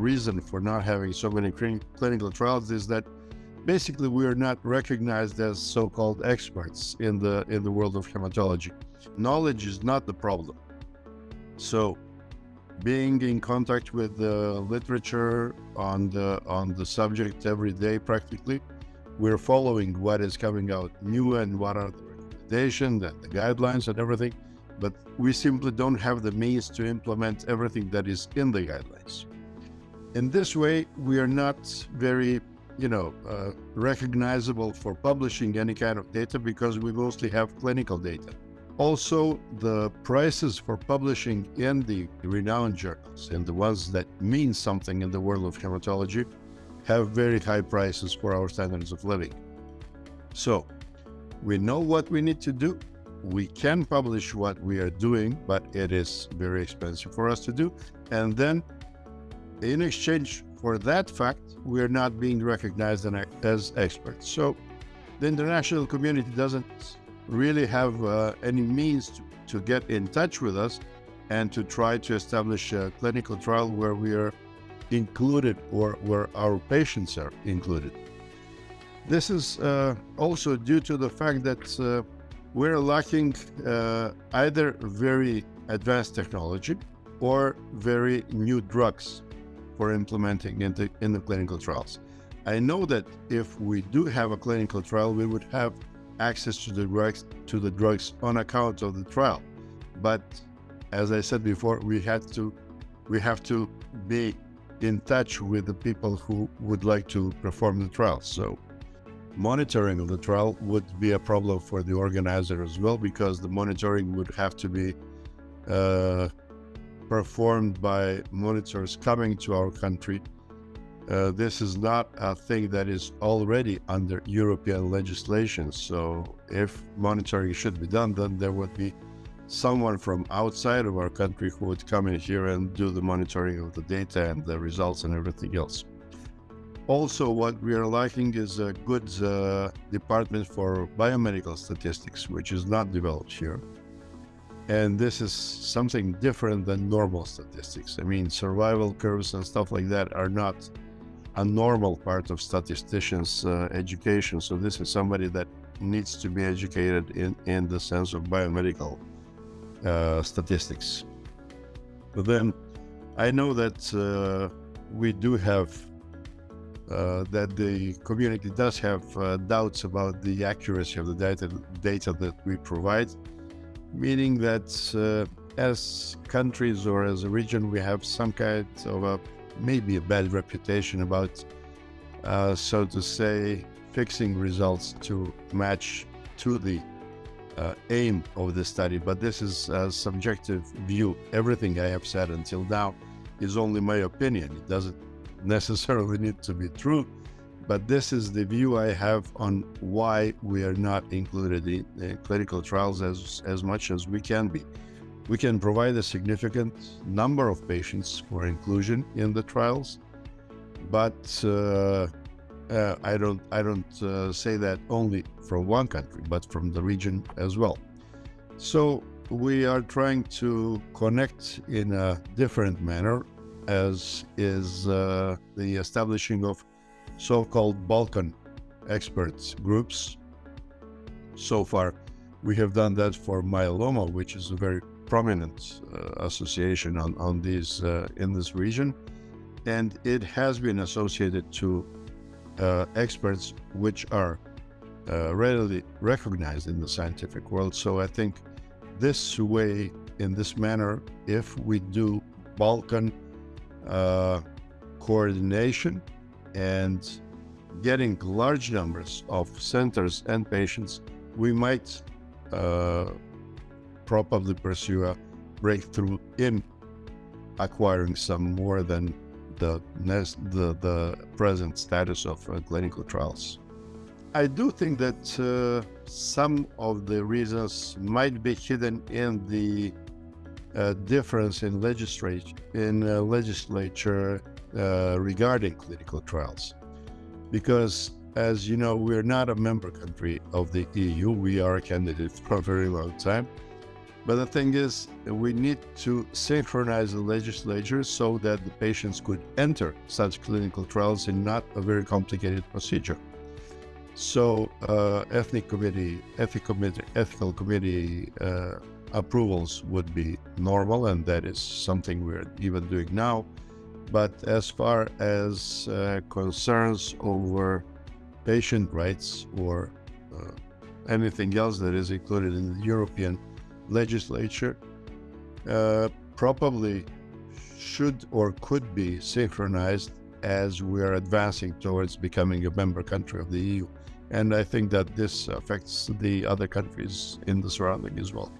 reason for not having so many clinical trials is that basically we are not recognized as so-called experts in the in the world of hematology. Knowledge is not the problem. So being in contact with the literature on the on the subject every day practically, we're following what is coming out new and what are the recommendations and the guidelines and everything, but we simply don't have the means to implement everything that is in the guidelines. In this way, we are not very, you know, uh, recognizable for publishing any kind of data because we mostly have clinical data. Also, the prices for publishing in the renowned journals and the ones that mean something in the world of hematology have very high prices for our standards of living. So we know what we need to do. We can publish what we are doing, but it is very expensive for us to do. And then in exchange for that fact, we are not being recognized as experts. So the international community doesn't really have uh, any means to, to get in touch with us and to try to establish a clinical trial where we are included or where our patients are included. This is uh, also due to the fact that uh, we're lacking uh, either very advanced technology or very new drugs for implementing in the, in the clinical trials. I know that if we do have a clinical trial, we would have access to the drugs to the drugs on account of the trial. But as I said before, we had to we have to be in touch with the people who would like to perform the trial. So monitoring of the trial would be a problem for the organizer as well, because the monitoring would have to be uh, performed by monitors coming to our country. Uh, this is not a thing that is already under European legislation. So if monitoring should be done, then there would be someone from outside of our country who would come in here and do the monitoring of the data and the results and everything else. Also, what we are lacking is a good uh, department for biomedical statistics, which is not developed here. And this is something different than normal statistics. I mean, survival curves and stuff like that are not a normal part of statisticians' uh, education. So this is somebody that needs to be educated in, in the sense of biomedical uh, statistics. But then I know that uh, we do have uh, that the community does have uh, doubts about the accuracy of the data data that we provide, meaning that uh, as countries or as a region we have some kind of a maybe a bad reputation about, uh, so to say, fixing results to match to the uh, aim of the study, but this is a subjective view. Everything I have said until now is only my opinion. It doesn't necessarily need to be true, but this is the view I have on why we are not included in clinical trials as, as much as we can be. We can provide a significant number of patients for inclusion in the trials, but uh, uh, I don't I don't uh, say that only from one country, but from the region as well. So we are trying to connect in a different manner, as is uh, the establishing of so-called Balkan experts groups. So far, we have done that for myeloma, which is a very prominent uh, association on, on these uh, in this region, and it has been associated to uh, experts which are uh, readily recognized in the scientific world. So I think this way, in this manner, if we do Balkan uh, coordination and getting large numbers of centers and patients, we might uh, probably pursue a breakthrough in acquiring some more than the, the, the present status of uh, clinical trials. I do think that uh, some of the reasons might be hidden in the uh, difference in legislature in uh, legislature uh, regarding clinical trials, because as you know, we're not a member country of the EU. We are a candidate for a very long time, But the thing is, we need to synchronize the legislature so that the patients could enter such clinical trials in not a very complicated procedure. So, uh, ethnic committee, ethical committee, ethical committee uh, approvals would be normal, and that is something we're even doing now. But as far as uh, concerns over patient rights or uh, anything else that is included in the European legislature, uh, probably should or could be synchronized as we are advancing towards becoming a member country of the EU. And I think that this affects the other countries in the surrounding as well.